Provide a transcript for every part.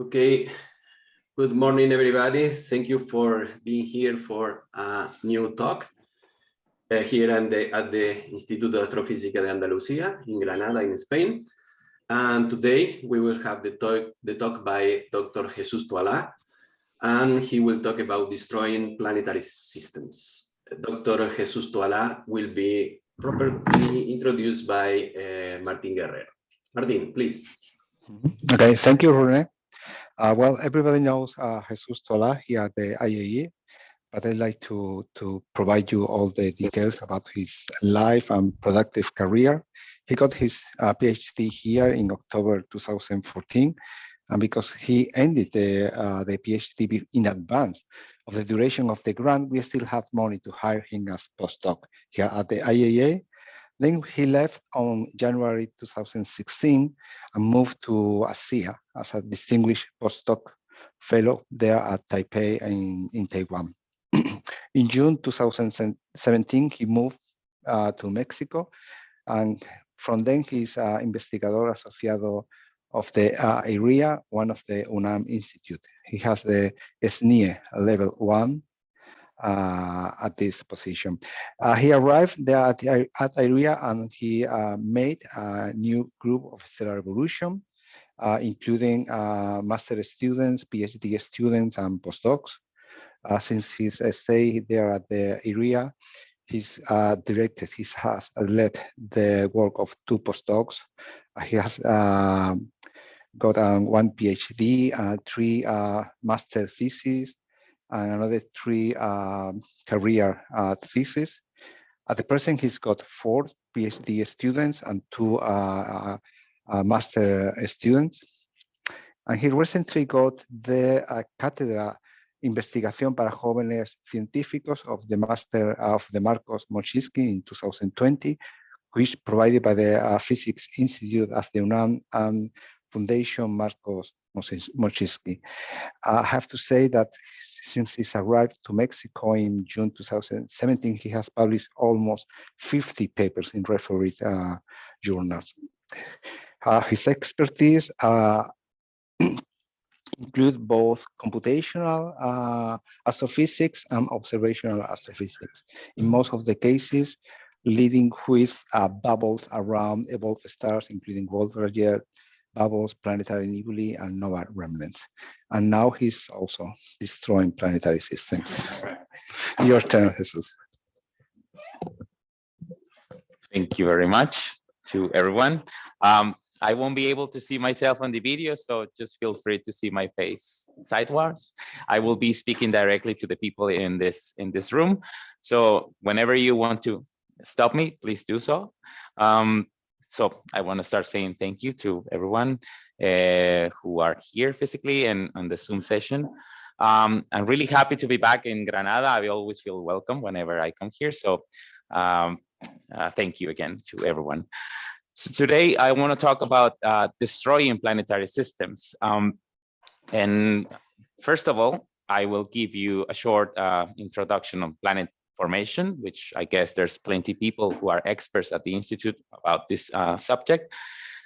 Okay, good morning, everybody. Thank you for being here for a new talk uh, here at the, at the Instituto de Astrofísica de Andalucía in Granada, in Spain. And today we will have the talk, the talk by Dr. Jesus Toala, and he will talk about destroying planetary systems. Dr. Jesus Toala will be properly introduced by uh, Martin Guerrero. Martin, please. Okay, thank you, Rene. Uh, well, everybody knows uh, Jesus Toala here at the IAA, but I'd like to, to provide you all the details about his life and productive career. He got his uh, PhD here in October 2014, and because he ended the, uh, the PhD in advance of the duration of the grant, we still have money to hire him as postdoc here at the IAA. Then he left on January 2016 and moved to ASIAA as a distinguished postdoc fellow there at Taipei in, in Taiwan. in June 2017, he moved uh, to Mexico, and from then he's uh, investigador asociado of the uh, IRyA, one of the UNAM Institute. He has the SNI level one uh, at this position. Uh, he arrived there at, at IRyA and he uh, made a new group of stellar evolution, uh, including uh, master students, PhD students, and postdocs. Uh, since his stay there at the IRyA, he's directed, he has led the work of two postdocs. he has got um, one PhD, three master theses, and another three um, career uh, theses. At the present, he's got four PhD students and two uh, uh, master students. And he recently got the uh, Cátedra Investigación para Jóvenes Científicos of the Master of the Marcos Moshinsky in 2020, which provided by the uh, Physics Institute of the UNAM and Foundation Marcos Moshinsky. I have to say that since he's arrived to Mexico in June 2017, he has published almost 50 papers in refereed uh, journals. Uh, his expertise uh, include both computational uh, astrophysics and observational astrophysics. In most of the cases, leading with uh, bubbles around evolved stars, including Wolf-Rayet, bubbles, planetary nebulae, and nova remnants. And now he's also destroying planetary systems. Your turn, Jesus. Thank you very much to everyone. Um, I won't be able to see myself on the video, so just feel free to see my face sideways. I will be speaking directly to the people in this in this room. So whenever you want to stop me, please do so. Um, so I want to start saying thank you to everyone uh, who are here physically and on the Zoom session. Um, I'm really happy to be back in Granada. I always feel welcome whenever I come here. So um, uh, thank you again to everyone. So today I want to talk about uh, destroying planetary systems. Um, and first of all, I will give you a short uh, introduction on planet formation, which I guess there's plenty people who are experts at the Institute about this uh, subject.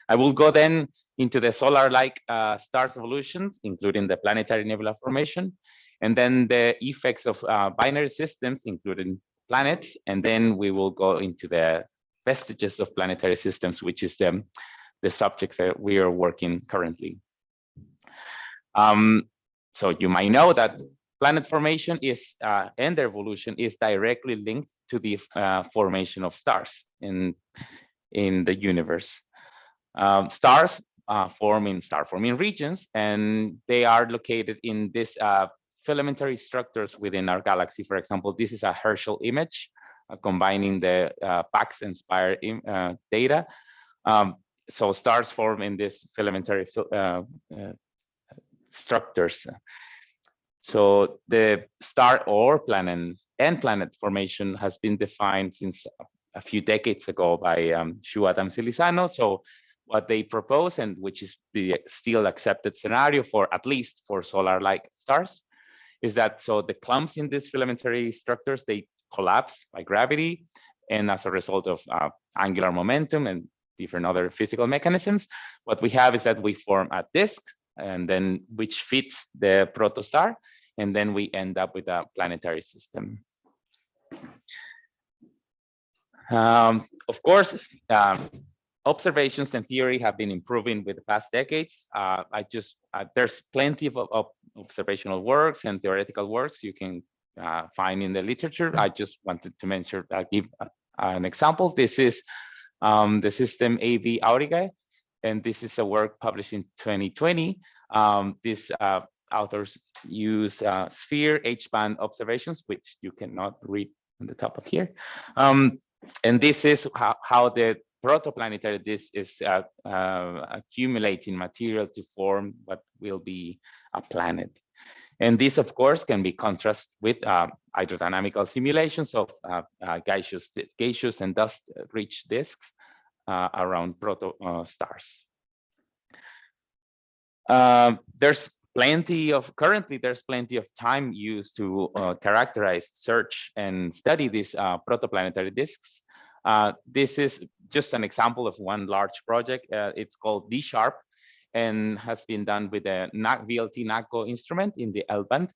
I will go then into the solar-like uh, stars evolutions, including the planetary nebula formation, and then the effects of uh, binary systems, including planets, and then we will go into the vestiges of planetary systems, which is the, the subject that we are working currently. Um, so you might know that planet formation is uh, and their evolution is directly linked to the uh, formation of stars in in the universe. Um, stars uh, form in star forming regions, and they are located in these uh, filamentary structures within our galaxy. For example, this is a Herschel image uh, combining the uh, PACS and SPIRE data. Um, so stars form in this filamentary structures. So the star or planet and planet formation has been defined since a few decades ago by um, Shu Adams Ilisano. So what they propose and which is the still accepted scenario for at least for solar-like stars is that so the clumps in these filamentary structures, they collapse by gravity and as a result of uh, angular momentum and different other physical mechanisms, what we have is that we form a disk and then which fits the protostar, and then we end up with a planetary system. Um, of course, um, observations and theory have been improving with the past decades. Uh, I just uh, there's plenty of, of, observational works and theoretical works you can uh, find in the literature. I just wanted to mention, I'll give an example. This is um, the system AB Aurigae, and this is a work published in 2020. Um, these uh, authors use uh, sphere H-band observations, which you cannot read on the top of here. Um, and this is how, how the protoplanetary disk is uh, uh, accumulating material to form what will be a planet. And this, of course, can be contrasted with uh, hydrodynamical simulations of uh, uh, gaseous, gaseous and dust-rich disks uh, around proto stars. there's plenty of currently there's plenty of time used to uh, characterize search and study these uh, protoplanetary disks. Uh, this is just an example of one large project. Uh, it's called d-sharp and has been done with a vlt naco instrument in the l band.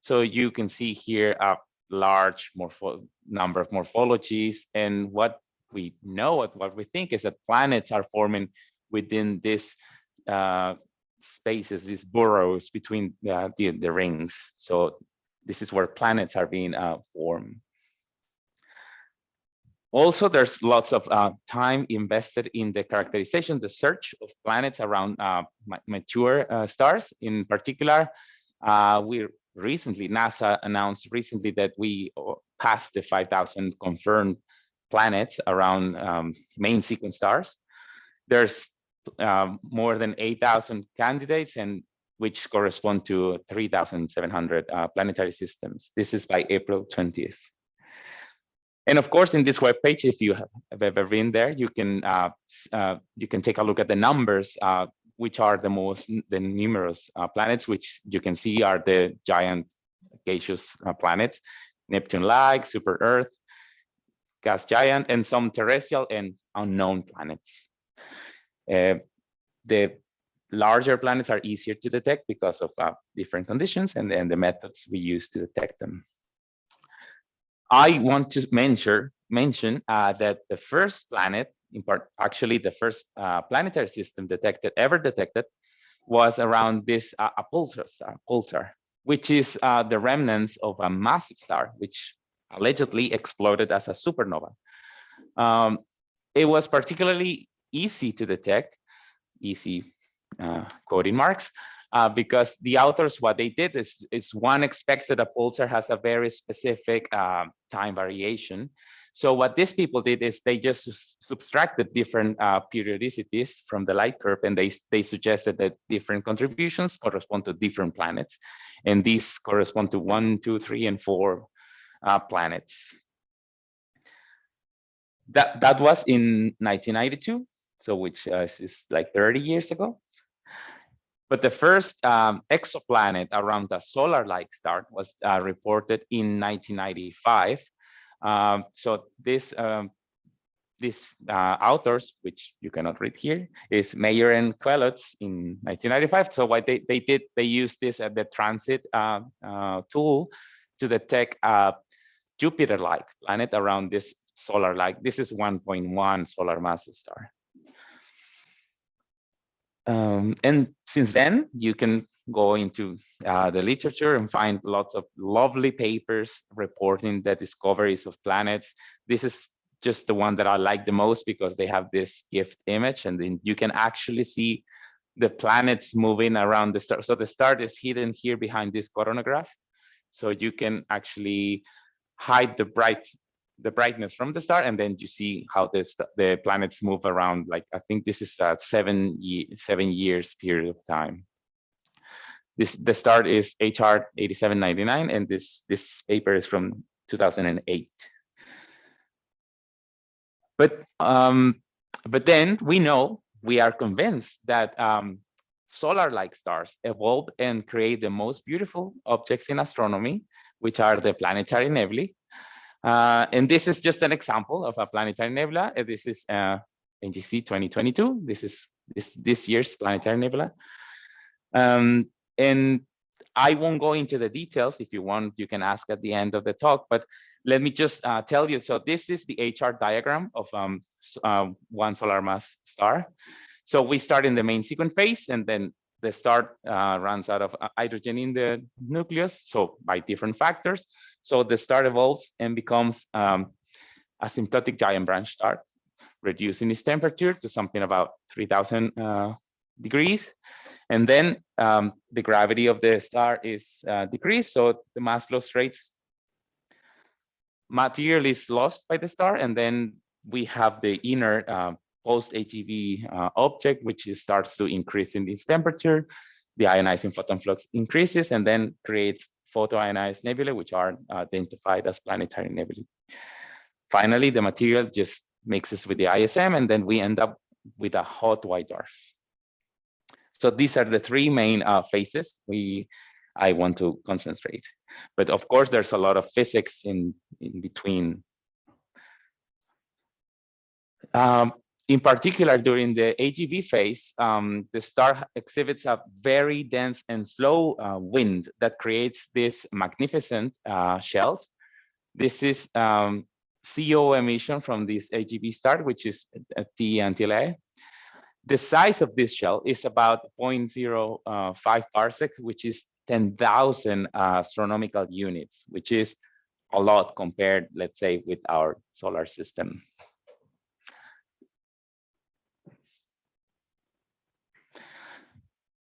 So you can see here a large number of morphologies. And what we know what, what we think is that planets are forming within this uh, spaces, these burrows between the, the, the, rings. So this is where planets are being uh, formed. Also, there's lots of uh, time invested in the characterization, the search of planets around uh, mature uh, stars. In particular, uh, we recently, NASA announced recently that we uh, passed the 5,000 confirmed planets around um, main sequence stars. There's um, more than 8,000 candidates and which correspond to 3,700 uh, planetary systems. This is by April 20th. And of course, in this web page, if you have ever been there, you can uh, uh, you can take a look at the numbers, uh, which are the most the numerous uh, planets, which you can see are the giant gaseous uh, planets, Neptune-like, super Earth, gas giant, and some terrestrial and unknown planets. Uh, the larger planets are easier to detect because of uh, different conditions and, and the methods we use to detect them. I want to mention, mention uh, that the first planet, in part, actually the first planetary system detected, ever detected, was around this uh, a pulsar star, pulsar, which is uh, the remnants of a massive star, which allegedly exploded as a supernova. Um, it was particularly easy to detect, easy uh, quoting marks, uh, because the authors, what they did is, is one expects that a pulsar has a very specific uh, time variation. So what these people did is they just subtracted different uh, periodicities from the light curve and they, they suggested that different contributions correspond to different planets. And these correspond to one, two, three, and four uh, planets. That, that was in 1992 so which uh, is like 30 years ago. But the first um, exoplanet around the solar-like star was uh, reported in 1995. Um, so this um, uh, authors, which you cannot read here, is Mayor and Queloz in 1995. So what they, they did, they used this at the transit uh, uh, tool to detect a Jupiter-like planet around this solar-like. This is 1.1 solar mass star. Um, and since then, you can go into uh, the literature and find lots of lovely papers reporting the discoveries of planets. This is just the one that I like the most because they have this gift image and then you can actually see the planets moving around the star. So the star is hidden here behind this coronagraph. So you can actually hide the bright the brightness from the star, and then you see how this the planets move around. Like I think this is a seven seven years period of time. This the start is HR 8799, and this this paper is from 2008. But um, but then we know we are convinced that um, solar-like stars evolve and create the most beautiful objects in astronomy, which are the planetary nebulae, uh, and this is just an example of a planetary nebula. Uh, this is uh, NGC 2022. This is this, this year's planetary nebula. Um, and I won't go into the details. If you want, you can ask at the end of the talk, but let me just uh, tell you. So this is the HR diagram of um, uh, one solar mass star. So we start in the main sequence phase and then the star uh, runs out of uh, hydrogen in the nucleus. So by different factors. So the star evolves and becomes um, asymptotic giant branch star, reducing its temperature to something about 3000 uh, degrees. And then um, the gravity of the star is uh, decreased, so the mass loss rates material is lost by the star, and then we have the inner uh, post-AGB uh, object, which starts to increase in its temperature. The ionizing photon flux increases and then creates photoionized nebulae, which are identified as planetary nebulae. Finally, the material just mixes with the ISM, and then we end up with a hot white dwarf. So these are the three main uh, phases we I want to concentrate. But of course, there's a lot of physics in, in between. Um, in particular, during the AGB phase, um, the star exhibits a very dense and slow uh, wind that creates these magnificent uh, shells. This is um, CO emission from this AGB star, which is T until. The size of this shell is about 0.05 uh, parsec, which is 10,000 uh, astronomical units, which is a lot compared, let's say, with our solar system.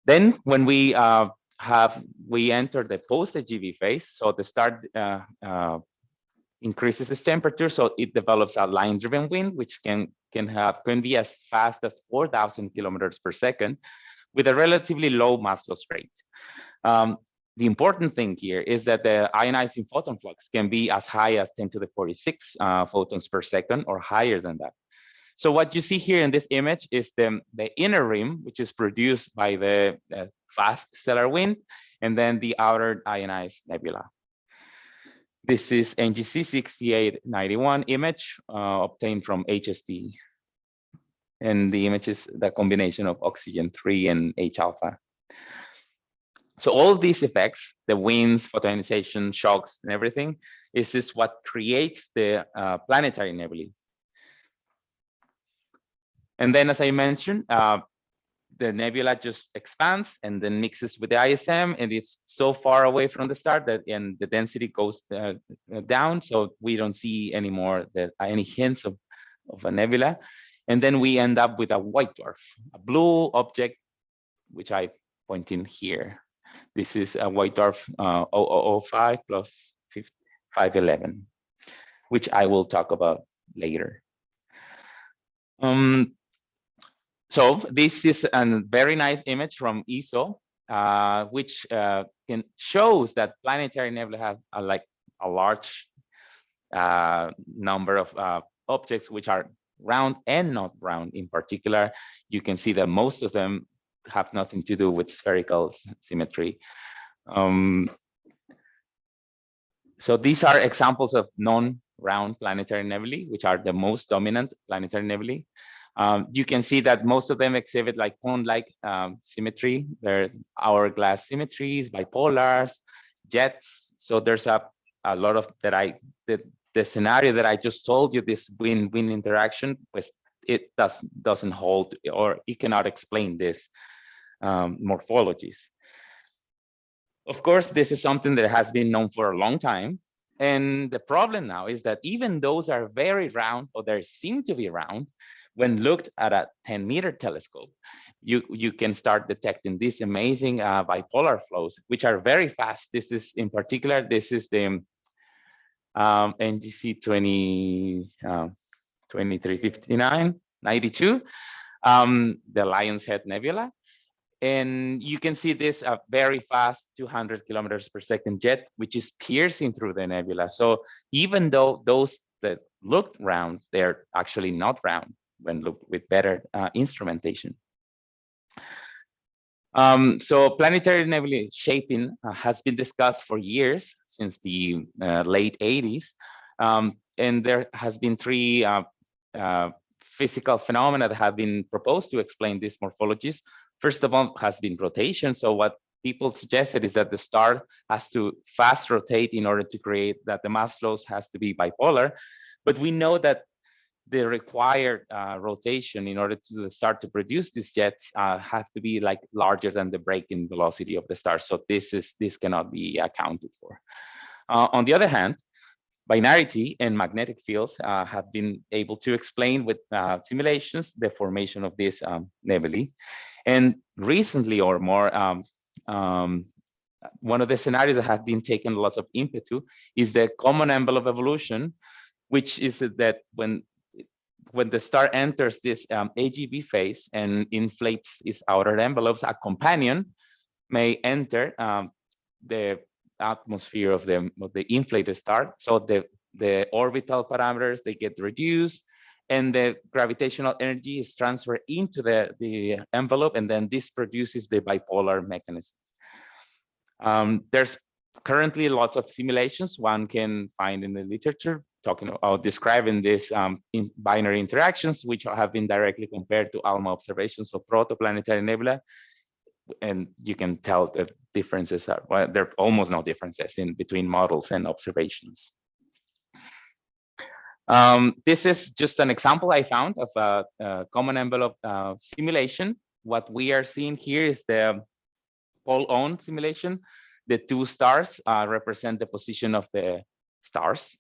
Then when we uh, have, we enter the post-AGB phase, so the star uh, uh, increases its temperature, so it develops a line-driven wind, which can can have can be as fast as 4,000 kilometers per second, with a relatively low mass loss rate. Um, the important thing here is that the ionizing photon flux can be as high as 10 to the 46 uh, photons per second or higher than that. So what you see here in this image is the, the inner rim, which is produced by the uh, fast stellar wind, and then the outer ionized nebula. This is NGC 6891 image uh, obtained from HST. And the image is the combination of oxygen 3 and H alpha. So all these effects, the winds, photoionization, shocks, and everything, is this what creates the uh, planetary nebulae. And then, as I mentioned, uh, the nebula just expands and then mixes with the ISM and it's so far away from the star that and the density goes uh, uh, down. So we don't see anymore the, any hints of, of a nebula. And then we end up with a white dwarf, a blue object, which I point in here. This is a white dwarf uh, 0005 plus 511, which I will talk about later. Um, so this is a very nice image from ESO, uh, which uh, can shows that planetary nebula have a, like a large uh, number of uh, objects which are round and not round. In particular, you can see that most of them have nothing to do with spherical symmetry. Um, so these are examples of non-round planetary nebulae, which are the most dominant planetary nebulae. Um, you can see that most of them exhibit like cone-like um, symmetry. They're hourglass symmetries, bipolars, jets. So there's a, a lot of that I, the, the scenario that I just told you, this win-win interaction, was it does, doesn't hold or it cannot explain this um, morphologies. Of course, this is something that has been known for a long time. And the problem now is that even those are very round or they seem to be round, when looked at a 10 meter telescope, you, you can start detecting these amazing uh, bipolar flows, which are very fast. This is in particular, this is the um, NGC 20, uh, 2359, 92, um, the Lion's Head Nebula. And you can see this a very fast 200 kilometers per second jet, which is piercing through the nebula. So even though those that looked round, they're actually not round when looked with better uh, instrumentation. Um, so planetary nebula shaping uh, has been discussed for years since the uh, late 80s. Um, and there has been three uh, uh, physical phenomena that have been proposed to explain these morphologies. First of all has been rotation. So what people suggested is that the star has to fast rotate in order to create that the mass flows has to be bipolar. But we know that the required uh, rotation in order to start to produce these jets uh, have to be like larger than the break-in velocity of the star. So this is this cannot be accounted for. Uh, on the other hand, binarity and magnetic fields uh, have been able to explain with uh, simulations the formation of these um, nebulae. And recently or more, um, um, one of the scenarios that has been taken lots of impetu is the common envelope evolution, which is that when when the star enters this um, AGB phase and inflates its outer envelopes, a companion may enter um, the atmosphere of the of the inflated star. So the the orbital parameters they get reduced, and the gravitational energy is transferred into the the envelope, and then this produces the bipolar mechanisms. Um, there's currently lots of simulations one can find in the literature talking about describing these um, in binary interactions, which have been directly compared to ALMA observations of protoplanetary nebula. And you can tell the differences are, well, there are almost no differences in between models and observations. Um, this is just an example I found of a, a common envelope uh, simulation. What we are seeing here is the pole-on simulation. The two stars uh, represent the position of the stars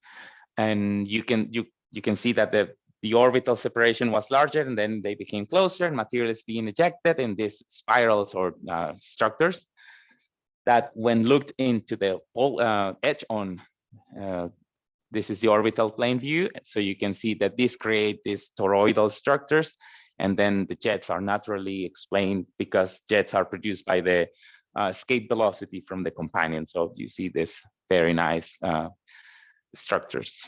and you can you you can see that the the orbital separation was larger and then they became closer and material is being ejected in these spirals or uh, structures that when looked into the pole, uh, edge on uh, this is the orbital plane view. So you can see that this create these toroidal structures and then the jets are naturally explained because jets are produced by the uh, escape velocity from the companion. So you see this very nice uh, structures.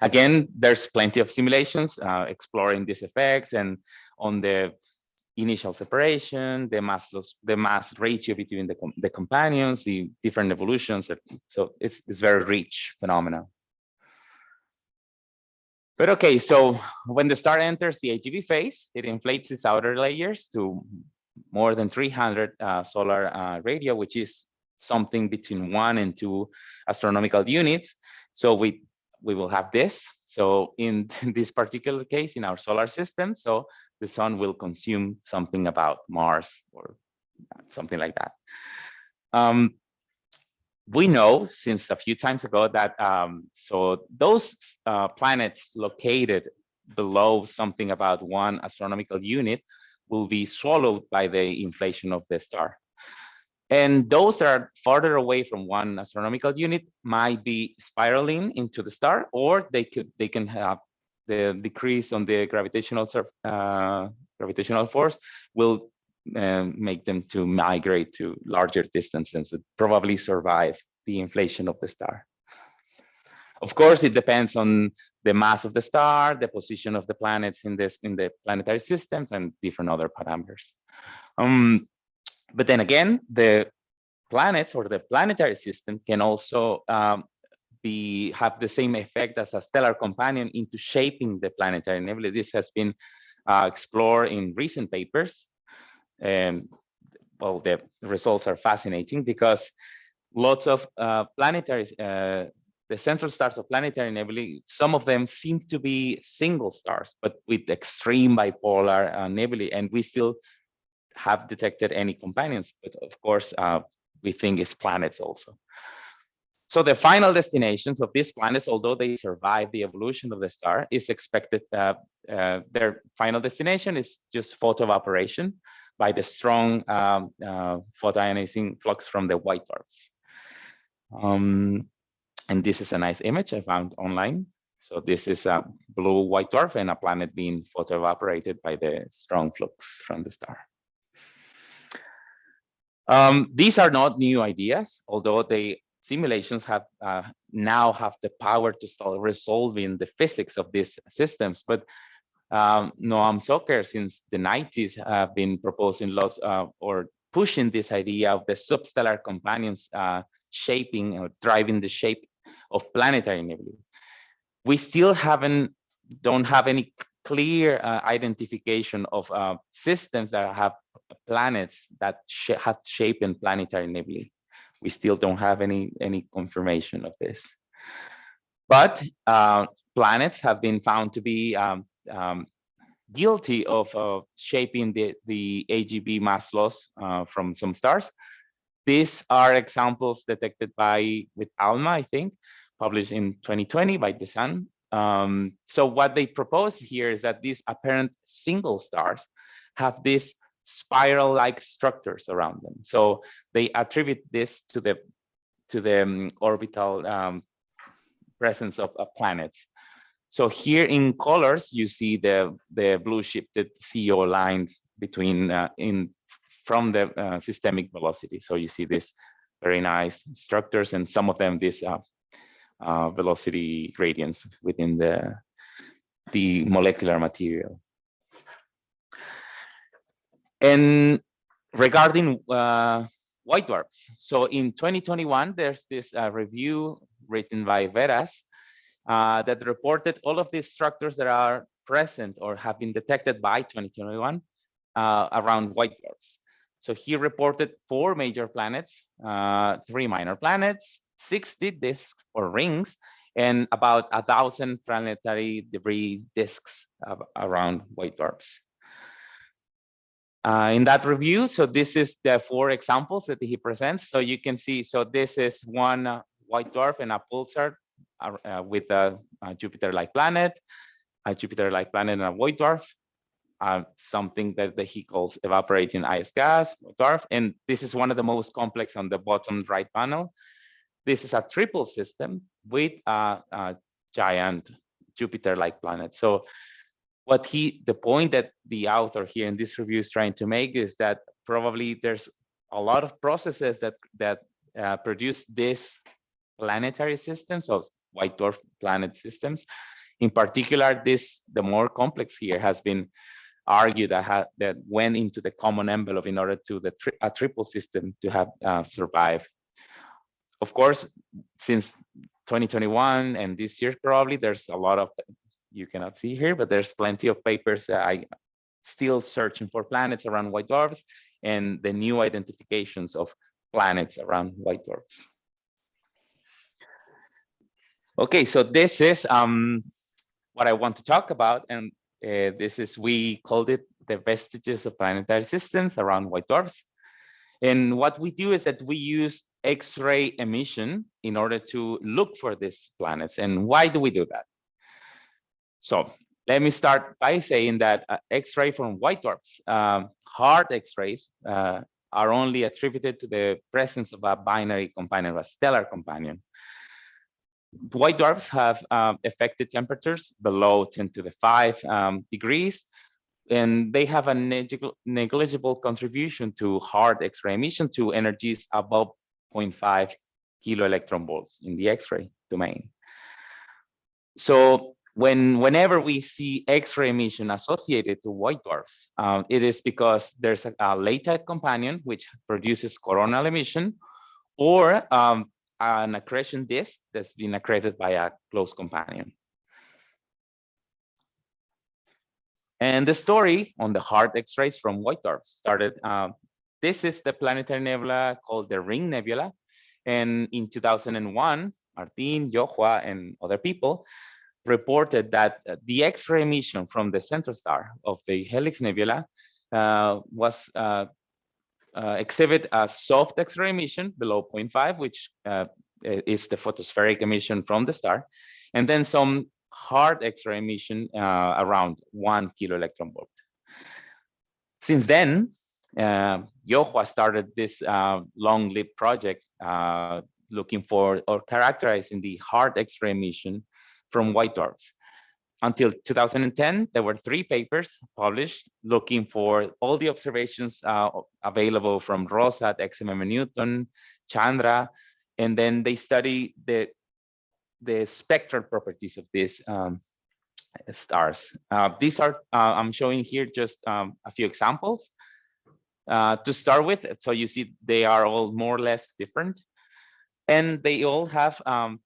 Again, there's plenty of simulations uh, exploring these effects and on the initial separation, the mass loss, the mass ratio between the, the companions, the different evolutions. So it's, it's very rich phenomena. But okay, so when the star enters the AGB phase, it inflates its outer layers to more than 300 uh, solar uh, radio, which is something between one and two astronomical units. So we, we will have this. So in this particular case, in our solar system, so the sun will consume something about Mars or something like that. Um, we know since a few times ago that um, so those uh, planets located below something about one astronomical unit will be swallowed by the inflation of the star. And those that are farther away from one astronomical unit might be spiraling into the star, or they could they can have the decrease on the gravitational uh, gravitational force will uh, make them to migrate to larger distances and probably survive the inflation of the star. Of course, it depends on the mass of the star, the position of the planets in this in the planetary systems, and different other parameters. Um, but then again, the planets or the planetary system can also um, be have the same effect as a stellar companion into shaping the planetary nebula. This has been uh, explored in recent papers. And well, the results are fascinating because lots of uh, planetary, uh, the central stars of planetary nebulae, some of them seem to be single stars, but with extreme bipolar uh, nebulae, and we still have detected any companions, but of course, uh, we think it's planets also. So the final destinations of these planets, although they survive the evolution of the star, is expected, uh, uh, their final destination is just photoevaporation by the strong um, uh, photoionizing flux from the white dwarfs. Um, and this is a nice image I found online. So this is a blue white dwarf and a planet being photoevaporated by the strong flux from the star. Um, these are not new ideas, although the simulations have uh, now have the power to start resolving the physics of these systems. But um, Noam Soker, since the 90s, have been proposing lots uh, or pushing this idea of the substellar companions uh, shaping or driving the shape of planetary nebulae. We still haven't don't have any clear uh, identification of uh, systems that have planets that sh have shape in planetary nebulae. We still don't have any, any confirmation of this. But uh, planets have been found to be um, um, guilty of uh, shaping the, the AGB mass loss uh, from some stars. These are examples detected by with ALMA, I think, published in 2020 by Decin. Um, so what they propose here is that these apparent single stars have these spiral-like structures around them. So they attribute this to the to the um, orbital um, presence of, of planets. So here in colors, you see the, the blue shifted CO lines between uh, in from the uh, systemic velocity. So you see this very nice structures and some of them this uh, uh, velocity gradients within the, the molecular material. And regarding uh, white dwarfs, so in 2021, there's this uh, review written by Veras uh, that reported all of these structures that are present or have been detected by 2021 uh, around white dwarfs. So he reported four major planets, uh, three minor planets, 60 disks or rings, and about a thousand planetary debris disks around white dwarfs. Uh, in that review, so this is the four examples that he presents. So you can see, so this is one uh, white dwarf and a pulsar uh, with a, a Jupiter-like planet, a Jupiter-like planet and a white dwarf, uh, something that, that, he calls evaporating ice gas, dwarf. And this is one of the most complex on the bottom right panel. This is a triple system with a, a giant Jupiter-like planet. So what he, the point that the author here in this review is trying to make is that probably there's a lot of processes that that uh, produce this planetary systems of white dwarf planet systems. In particular, this the more complex here has been argued that, that went into the common envelope in order to the tri a triple system to have uh, survived. Of course, since 2021 and this year probably there's a lot of you cannot see here, but there's plenty of papers that I still searching for planets around white dwarfs and the new identifications of planets around white dwarfs. Okay, so this is um, what I want to talk about. And uh, this is, we called it the vestiges of planetary systems around white dwarfs. And what we do is that we use X-ray emission in order to look for these planets. And why do we do that? So let me start by saying that uh, X-ray from white dwarfs, um, hard X-rays uh, are only attributed to the presence of a binary companion, a stellar companion. White dwarfs have um, effective temperatures below 10 to the 5 um, degrees, and they have a negligible contribution to hard X-ray emission to energies above 0.5 kilo electron volts in the X-ray domain. So when whenever we see X-ray emission associated to white dwarfs, um, it is because there's a, a, latent companion which produces coronal emission, or um, an accretion disk that's been accreted by a close companion. And the story on the hard X-rays from white dwarfs started. Uh, this is the planetary nebula called the Ring Nebula. And in 2001, Martin, You-Hua, and other people reported that the X-ray emission from the central star of the Helix Nebula uh, was uh, uh, exhibit a soft X-ray emission below 0.5, which uh, is the photospheric emission from the star, and then some hard X-ray emission uh, around one kilo electron volt. Since then, uh, You-Hua started this uh, long-lived project uh, looking for or characterizing the hard X-ray emission from white dwarfs. Until 2010, there were three papers published looking for all the observations uh, available from Rosat, XMM Newton, Chandra, and then they study the, the spectral properties of these um, stars. Uh, these are, uh, I'm showing here just um, a few examples uh, to start with. So you see they are all more or less different. And they all have um,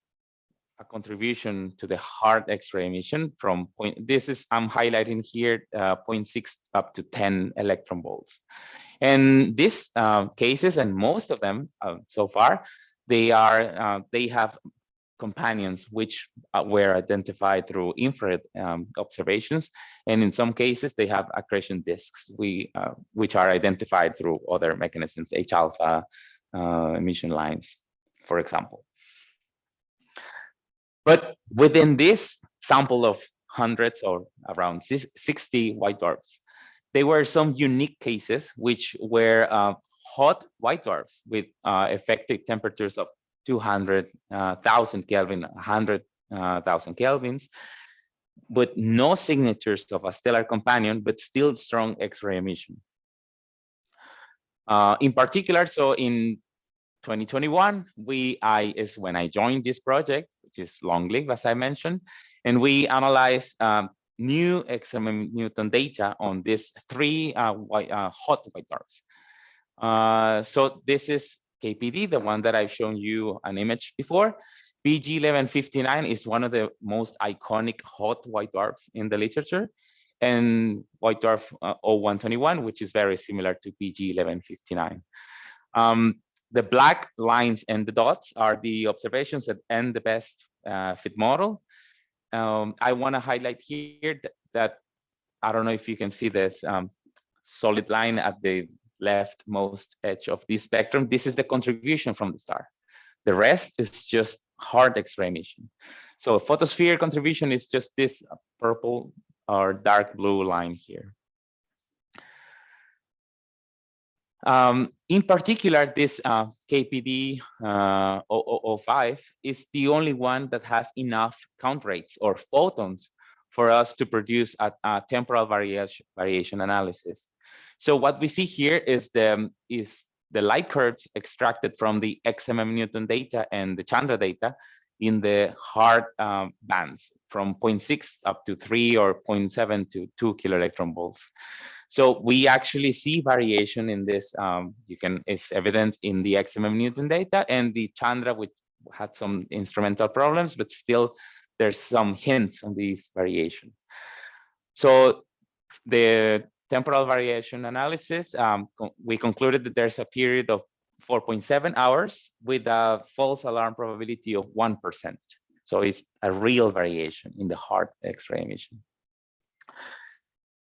a contribution to the hard X-ray emission from point, this is, I'm highlighting here, uh, 0.6 up to 10 electron volts. And these uh, cases, and most of them uh, so far, they are, uh, they have companions which uh, were identified through infrared um, observations. And in some cases, they have accretion disks, we, uh, which are identified through other mechanisms, H-alpha emission lines, for example. But within this sample of hundreds or around 60 white dwarfs, there were some unique cases which were uh, hot white dwarfs with uh, effective temperatures of 200,000 uh, Kelvin, 100,000 uh, Kelvins, but no signatures of a stellar companion, but still strong X-ray emission. Uh, in particular, so in 2021, we I is when I joined this project, which is long lived, as I mentioned, and we analyze um, new XMM Newton data on these three uh, white, uh, hot white dwarfs. Uh, so this is KPD, the one that I've shown you an image before. PG 1159 is one of the most iconic hot white dwarfs in the literature and white dwarf uh, 0121, which is very similar to PG 1159. Um, the black lines and the dots are the observations that end the best uh, fit model. Um, I want to highlight here that, that, I don't know if you can see this um, solid line at the leftmost edge of this spectrum. This is the contribution from the star. The rest is just hard X-ray emission. So photosphere contribution is just this purple or dark blue line here. Um, in particular, this uh, KPD uh, 0005 is the only one that has enough count rates or photons for us to produce a, a temporal variation, variation analysis. So what we see here is the is the light curves extracted from the XMM Newton data and the Chandra data in the hard um, bands from 0.6 up to 3 or 0.7 to 2 kilo electron volts. So we actually see variation in this. Um, you can it's evident in the XMM Newton data and the Chandra, which had some instrumental problems, but still there's some hints on these variation. So the temporal variation analysis, um, we concluded that there's a period of 4.7 hours with a false alarm probability of 1%. So it's a real variation in the hard X-ray emission.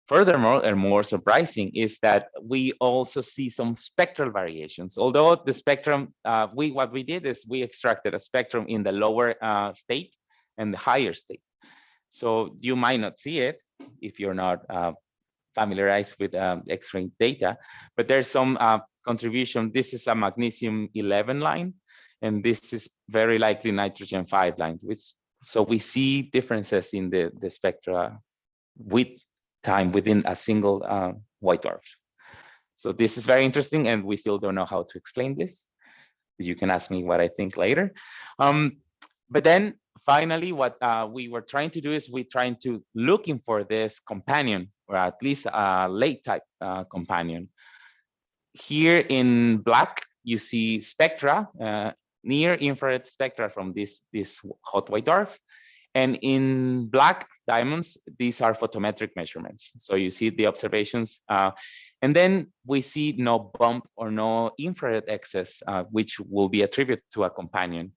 Furthermore, and more surprising is that we also see some spectral variations. Although the spectrum, uh, we what we did is we extracted a spectrum in the lower uh, state and the higher state. So you might not see it if you're not uh, familiarized with um, X-ray data, but there's some uh, contribution. This is a magnesium 11 line, and this is very likely nitrogen 5 line, which so we see differences in the, the spectra with time within a single uh, white dwarf. So this is very interesting and we still don't know how to explain this. You can ask me what I think later. Um, but then finally, what uh, we were trying to do is we're trying to looking for this companion or at least a late type uh, companion. Here in black, you see spectra, uh, near infrared spectra from this, this hot white dwarf. And in black diamonds, these are photometric measurements. So you see the observations. Uh, and then we see no bump or no infrared excess, uh, which will be attributed to a companion.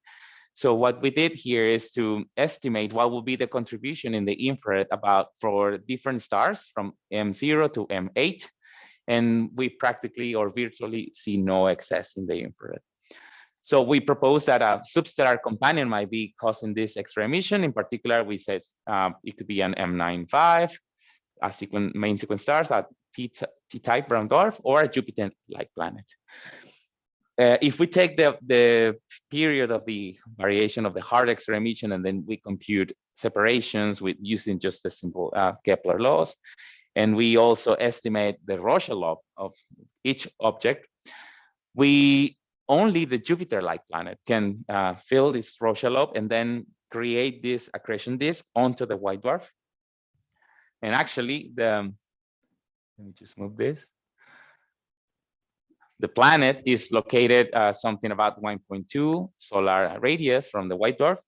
So what we did here is to estimate what will be the contribution in the infrared about for different stars from M0 to M8. And we practically or virtually see no excess in the infrared. So we propose that a substellar companion might be causing this X-ray emission. In particular, we said um, it could be an M95, a main sequence stars, a T-type brown dwarf, or a Jupiter-like planet. Uh, if we take the, the period of the variation of the hard X-ray emission and then we compute separations with using just the simple uh, Kepler laws, and we also estimate the Roche lobe of each object, we only the Jupiter-like planet can uh, fill this Roche lobe and then create this accretion disk onto the white dwarf. And actually, the let me just move this. The planet is located uh, something about 1.2 solar radius from the white dwarf.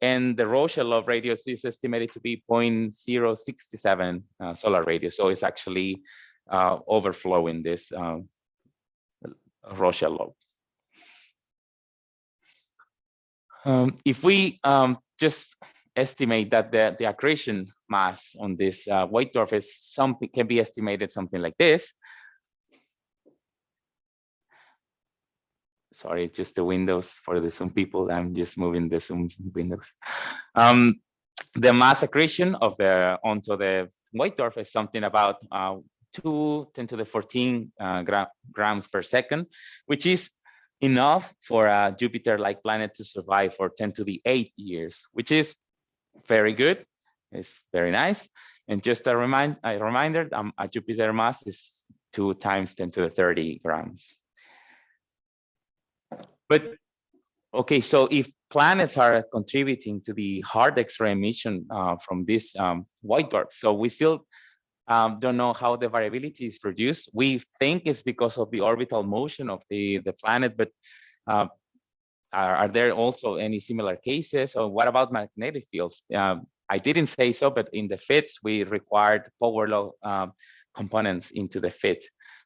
and the Roche-lobe radius is estimated to be 0.067 uh, solar radius. So it's actually uh, overflowing this um, Roche-lobe. Um, if we um, just estimate that the, the accretion mass on this uh, white dwarf is something can be estimated something like this. Sorry, just the windows for the Zoom people. I'm just moving the Zoom windows. Um, the mass accretion of the onto the white dwarf is something about uh, 2 10 to the 14 uh, gra grams per second, which is enough for a Jupiter-like planet to survive for 10 to the 8 years, which is very good. It's very nice. And just a, remind, a reminder, um, a Jupiter mass is 2 times 10 to the 30 grams. But okay, so if planets are contributing to the hard X-ray emission uh, from this um, white dwarf, so we still um, don't know how the variability is produced. We think it's because of the orbital motion of the, the planet, but uh, are, are, there also any similar cases? Or what about magnetic fields? Um, I didn't say so, but in the FITs, we required power law uh, components into the FIT,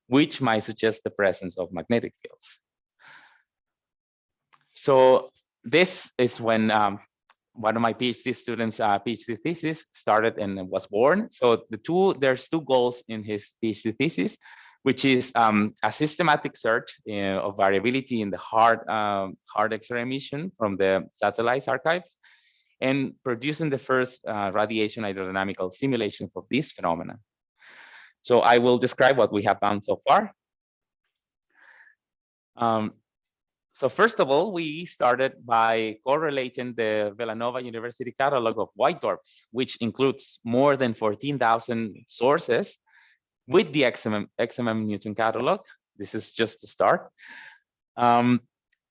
which might suggest the presence of magnetic fields. So this is when um, one of my PhD students' uh, PhD thesis started and was born. So the two, there's two goals in his PhD thesis, which is um, a systematic search uh, of variability in the hard, um, hard X-ray emission from the satellites archives and producing the first uh, radiation hydrodynamical simulation of this phenomenon. So I will describe what we have found so far. Um, so first of all, we started by correlating the Villanova University catalog of white dwarfs, which includes more than 14,000 sources with the XMM, XMM Newton catalog. This is just to start. Um,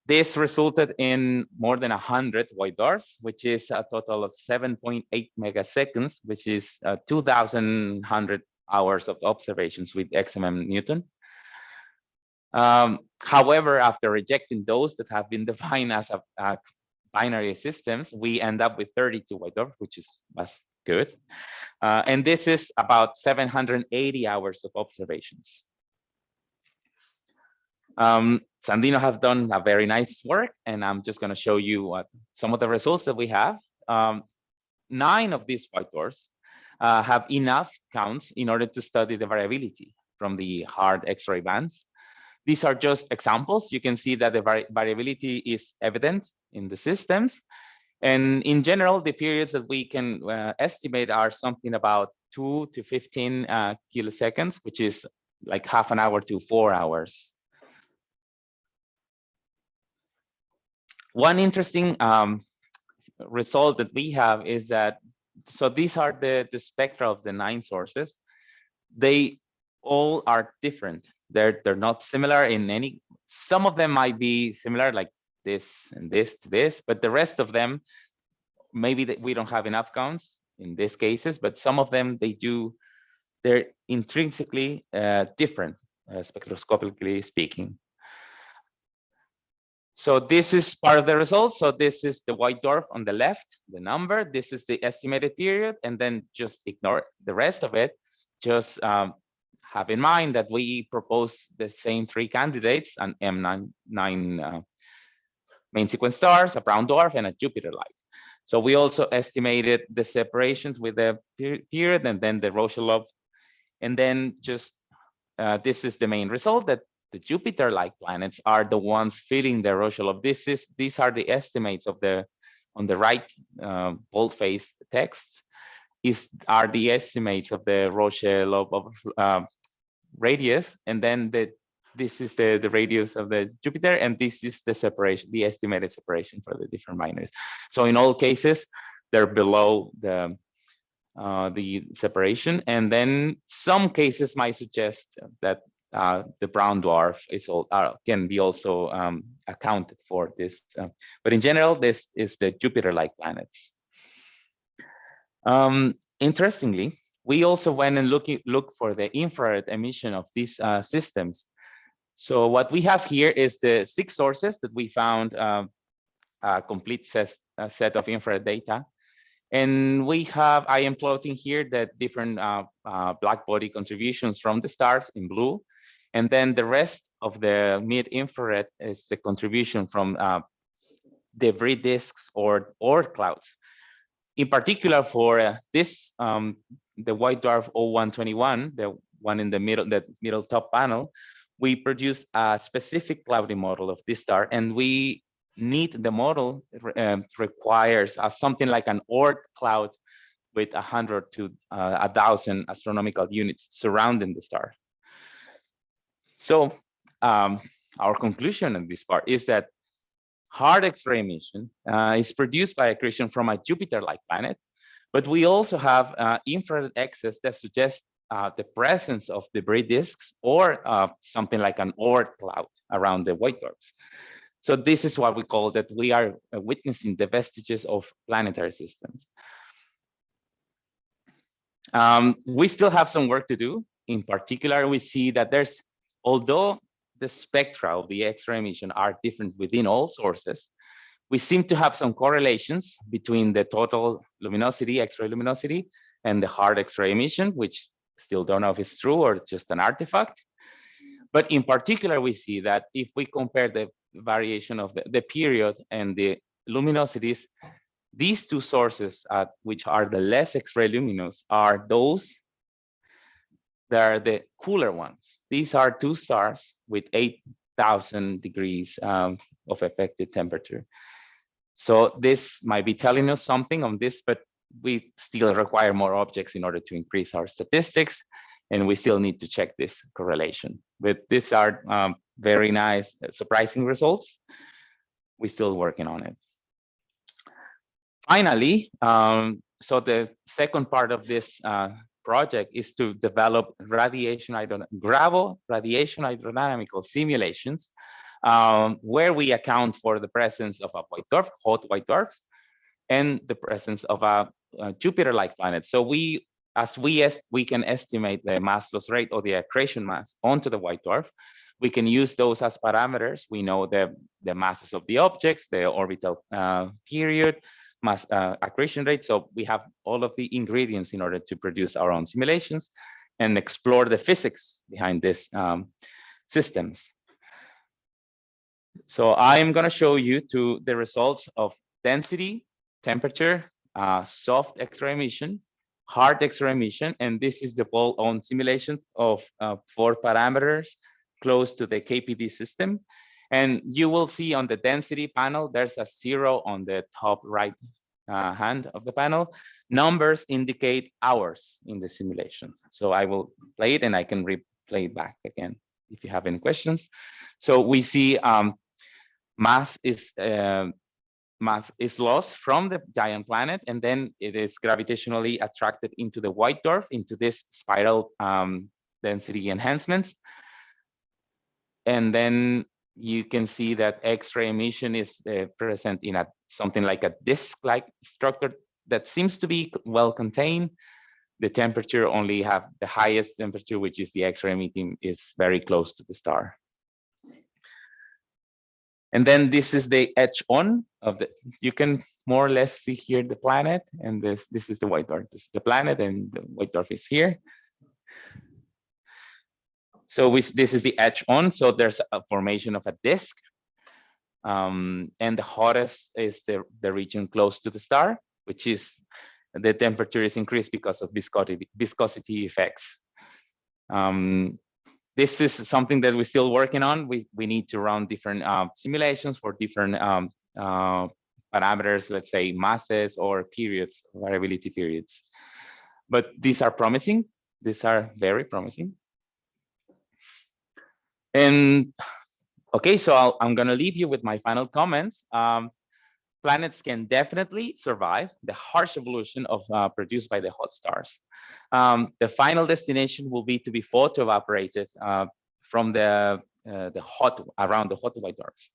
this resulted in more than 100 white dwarfs, which is a total of 7.8 megaseconds, which is uh, 2,100 hours of observations with XMM Newton. Um, however, after rejecting those that have been defined as a, a binary systems, we end up with 32 white dwarfs, which is was good. Uh, and this is about 780 hours of observations. Um, Sandino have done a very nice work, and I'm just going to show you what some of the results that we have. Um, nine of these white dwarfs uh, have enough counts in order to study the variability from the hard X-ray bands. These are just examples. You can see that the vari variability is evident in the systems. And in general, the periods that we can uh, estimate are something about 2 to 15 uh, kiloseconds, which is like half an hour to four hours. One interesting um, result that we have is that, so these are the, the spectra of the nine sources. They all are different. They're, they're not similar in any, some of them might be similar like this and this to this, but the rest of them, maybe that we don't have enough counts in these cases, but some of them they do, they're intrinsically uh, different, uh, spectroscopically speaking. So this is part of the result. So this is the white dwarf on the left, the number. This is the estimated period, and then just ignore the rest of it. Just um, have in mind that we propose the same three candidates, an M9 nine, uh, main sequence stars, a brown dwarf, and a Jupiter-like. So we also estimated the separations with the period and then the Roche-lobe. And then just uh, this is the main result that the Jupiter-like planets are the ones filling the Roche-lobe. This is these are the estimates of the on the right uh, bold-faced texts is are the estimates of the Roche-lobe uh, radius, and then the this is the the radius of the Jupiter, and this is the separation, the estimated separation for the different binaries. So in all cases, they're below the uh, the separation, and then some cases might suggest that uh, the brown dwarf is all uh, can be also um, accounted for this. Uh, but in general, this is the Jupiter-like planets. Um, interestingly, we also went and look, look for the infrared emission of these uh, systems. So what we have here is the six sources that we found um, a complete set, uh, set of infrared data. And we have, I am plotting here the different uh, uh, black body contributions from the stars in blue. And then the rest of the mid infrared is the contribution from uh, debris disks or, or clouds. In particular for uh, this, um, the white dwarf 0121, the one in the middle, the middle top panel, we produce a specific cloudy model of this star and we need the model um, requires uh, something like an Oort cloud with a hundred to uh, a thousand astronomical units surrounding the star. So um, our conclusion in this part is that hard X-ray emission uh, is produced by accretion from a Jupiter-like planet, but we also have uh, infrared excess that suggests uh, the presence of debris disks or uh, something like an Oort cloud around the white dwarfs. So this is what we call that we are uh, witnessing the vestiges of planetary systems. Um, we still have some work to do. In particular, we see that there's, although the spectra of the X-ray emission are different within all sources, we seem to have some correlations between the total luminosity, X-ray luminosity, and the hard X-ray emission, which still don't know if it's true or just an artifact. But in particular, we see that if we compare the variation of the, the period and the luminosities, these two sources, uh, which are the less X-ray luminous, are those that are the cooler ones. These are two stars with 8,000 degrees um, of effective temperature. So this might be telling us something on this, but we still require more objects in order to increase our statistics. And we still need to check this correlation. But these are um, very nice, uh, surprising results. We're still working on it. Finally, um, so the second part of this uh, project is to develop radiation GRAVO radiation hydrodynamical simulations um, where we account for the presence of a white dwarf, hot white dwarfs, and the presence of a, a Jupiter-like planet. So we, as we we can estimate the mass loss rate or the accretion mass onto the white dwarf, we can use those as parameters. We know the, the masses of the objects, the orbital uh, period, mass uh, accretion rate. So we have all of the ingredients in order to produce our own simulations and explore the physics behind these um, systems. So I'm going to show you to the results of density, temperature, uh, soft X-ray emission, hard X-ray emission, and this is the ball-on simulation of uh, four parameters close to the KPD system. And you will see on the density panel, there's a zero on the top right uh, hand of the panel. Numbers indicate hours in the simulation. So I will play it and I can replay it back again if you have any questions. So we see um, mass is uh, mass is lost from the giant planet and then it is gravitationally attracted into the white dwarf into this spiral um, density enhancements and then you can see that X-ray emission is uh, present in a something like a disk-like structure that seems to be well contained. The temperature only have the highest temperature, which is the X-ray emitting is very close to the star. And then this is the edge on of the, you can more or less see here the planet and this, this is the white dwarf. This is the planet and the white dwarf is here. So we, this is the edge on, so there's a formation of a disk. Um, and the hottest is the, the region close to the star, which is the temperature is increased because of viscosity, viscosity effects. Um, this is something that we're still working on. We, we need to run different uh, simulations for different um, uh, parameters, let's say masses or periods, variability periods. But these are promising. These are very promising. And okay, so i am going to leave you with my final comments. Um, planets can definitely survive the harsh evolution of uh, produced by the hot stars. Um, the final destination will be to be photo evaporated uh, from the uh, the hot around the hot white dwarfs.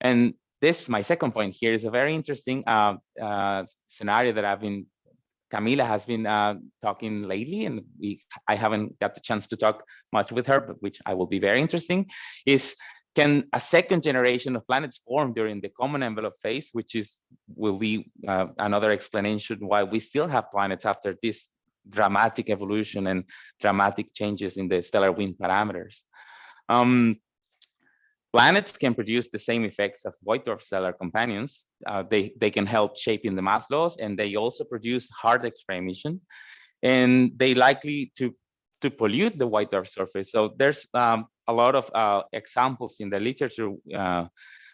And this, my second point here, is a very interesting uh, uh, scenario that I've been Camila has been uh, talking lately, and we I haven't got the chance to talk much with her, but which I will be very interesting, is can a second generation of planets form during the common envelope phase, which is will be uh, another explanation why we still have planets after this dramatic evolution and dramatic changes in the stellar wind parameters. Um, planets can produce the same effects as white dwarf stellar companions. Uh, they, they can help shaping the mass laws and they also produce hard X-ray emission and they likely to to pollute the white dwarf surface. So there's um, a lot of uh, examples in the literature uh,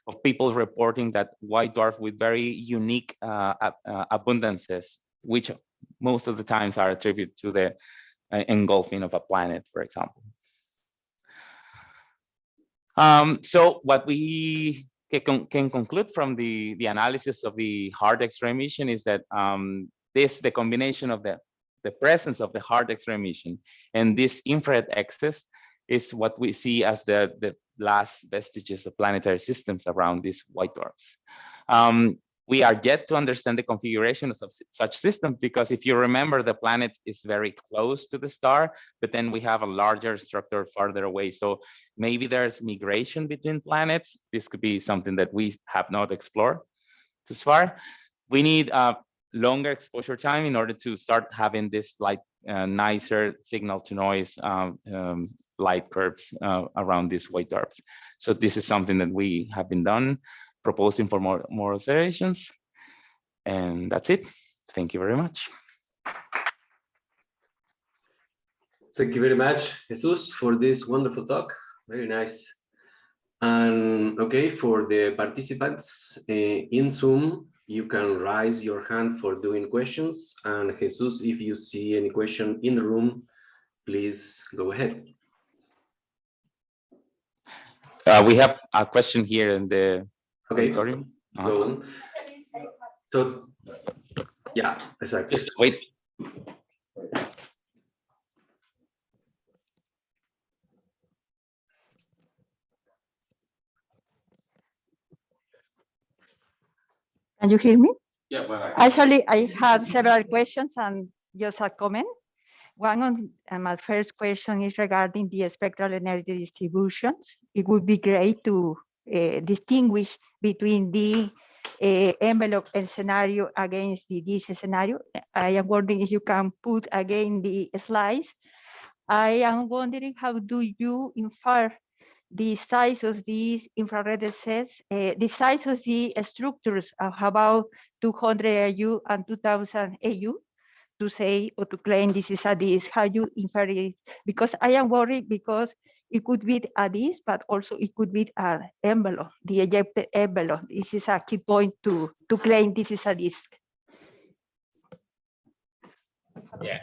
of people reporting that white dwarf with very unique uh, uh abundances, which most of the times are attributed to the uh, engulfing of a planet, for example. Um, so what we can, can, conclude from the, the analysis of the hard X-ray emission is that um, this, the combination of the the presence of the hard X-ray emission and this infrared excess is what we see as the, the last vestiges of planetary systems around these white dwarfs. Um, we are yet to understand the configuration of such systems because if you remember the planet is very close to the star but then we have a larger structure farther away. So maybe there's migration between planets. This could be something that we have not explored thus far. We need a longer exposure time in order to start having this like uh, nicer signal to noise um, um, light curves uh, around these white dwarfs. So this is something that we have been done, proposing for more, more observations. And that's it. Thank you very much. Thank you very much, Jesus, for this wonderful talk. Very nice. And okay, for the participants uh, in Zoom, you can raise your hand for doing questions. And Jesus, if you see any question in the room, please go ahead. Uh, we have a question here in the okay. auditorium. Uh -huh. Go. So, yeah, exactly. Just wait. Can you hear me? Yeah, well, Actually, I have several questions and just a comment. One on uh, my first question is regarding the spectral energy distributions. It would be great to distinguish between the uh, envelope and scenario against the this scenario. I am wondering if you can put again the slides. I am wondering how do you infer the size of these infrared sets, uh, the size of the structures of about 200 AU and 2000 AU to say or to claim this is a disk, how you infer it? Because I am worried because it could be a disk, but also it could be an envelope, the ejected envelope. This is a key point to, to claim this is a disk. Yeah,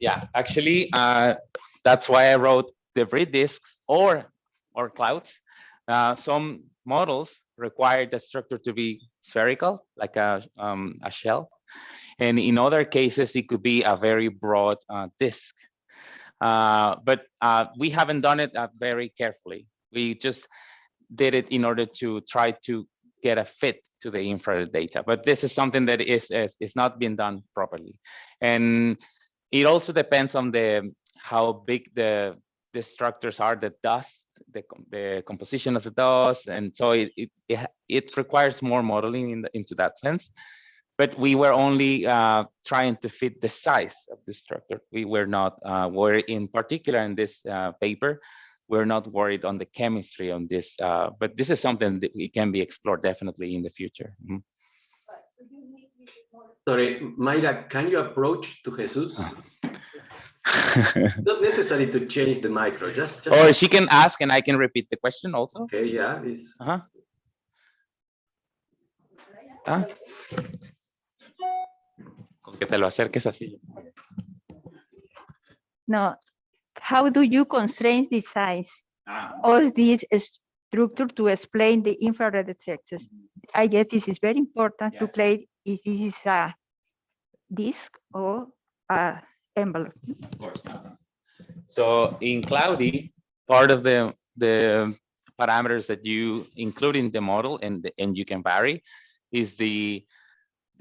yeah. Actually, uh, that's why I wrote debris disks or or clouds. Uh, some models require the structure to be spherical, like a, um, a shell. And in other cases, it could be a very broad uh, disk. Uh, but uh, we haven't done it uh, very carefully. We just did it in order to try to get a fit to the infrared data. But this is something that is, is, is not being done properly. And it also depends on the how big the, the structures are, the dust the, the composition of the dust. And so it, it, it requires more modeling in the, into that sense. But we were only uh, trying to fit the size of the structure. We were not uh, worried in particular in this uh, paper, we're not worried on the chemistry on this, uh, but this is something that we can be explored definitely in the future. Mm -hmm. Sorry, Mayra, can you approach to Jesus? Not necessary to change the micro, just, just. Or she can ask and I can repeat the question also. Okay, yeah, this. Uh -huh. ¿Ah? Con que te lo acerques así. No, how do you constrain the size ah. of this structure to explain the infrared effects? I guess this is very important yes. to play if this is a disk or a envelope. Of course. Not. So in Cloudy, part of the the parameters that you include in the model and and you can vary is the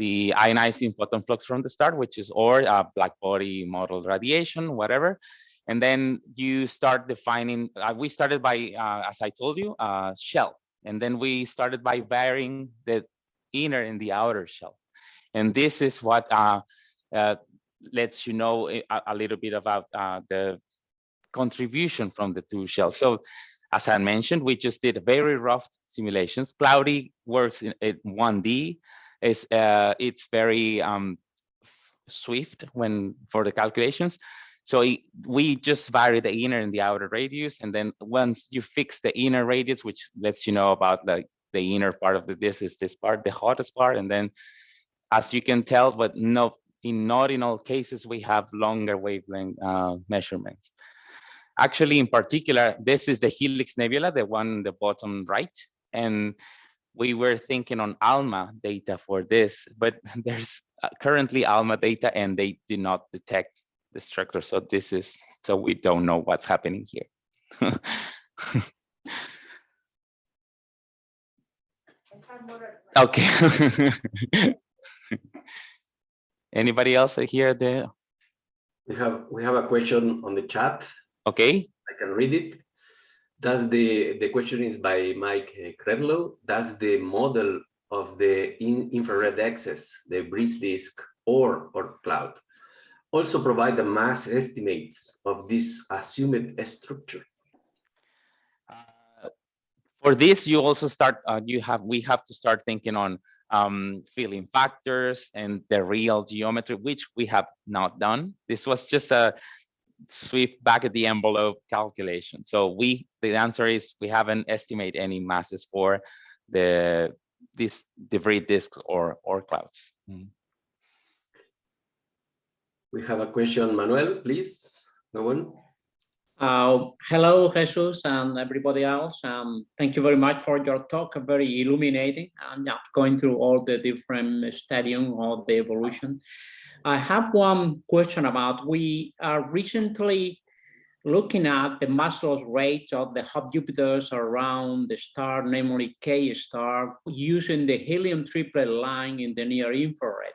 the ionizing photon flux from the start, which is or a black body model radiation, whatever. And then you start defining, uh, we started by, uh, as I told you, uh, shell. And then we started by varying the inner and the outer shell. And this is what uh, uh, lets you know a, a, little bit about the contribution from the two shells. So as I mentioned, we just did very rough simulations. Cloudy works in, in 1D. It's, uh, it's very um, swift when for the calculations. So we just vary the inner and the outer radius. And then once you fix the inner radius, which lets you know about the, the inner part of the disk is this part, the hottest part. And then as you can tell, but no, in not in all cases, we have longer wavelength uh, measurements. Actually, in particular, this is the Helix Nebula, the one in the bottom right. And we were thinking on ALMA data for this, but there's uh, currently ALMA data and they do not detect the structure. So this is, so we don't know what's happening here. okay. Anybody else here? The we have we have a question on the chat. Okay. I can read it. Does the the question is by Mike Kredlow? Does the model of the in infrared excess, debris disk or or cloud, also provide the mass estimates of this assumed structure? Uh, for this, you also start. Uh, you have we have to start thinking on um, filling factors and the real geometry, which we have not done. This was just a swift back at the envelope calculation. So we, the answer is we haven't estimated any masses for the this debris disks or or clouds. Mm. We have a question, Manuel, please go on. Uh, hello, Jesus, and everybody else. Um, thank you very much for your talk, very illuminating, and yeah, going through all the different stadium of the evolution. I have one question about, we are recently looking at the mass loss rates of the hot Jupiters around the star, namely K star, using the helium triplet line in the near infrared.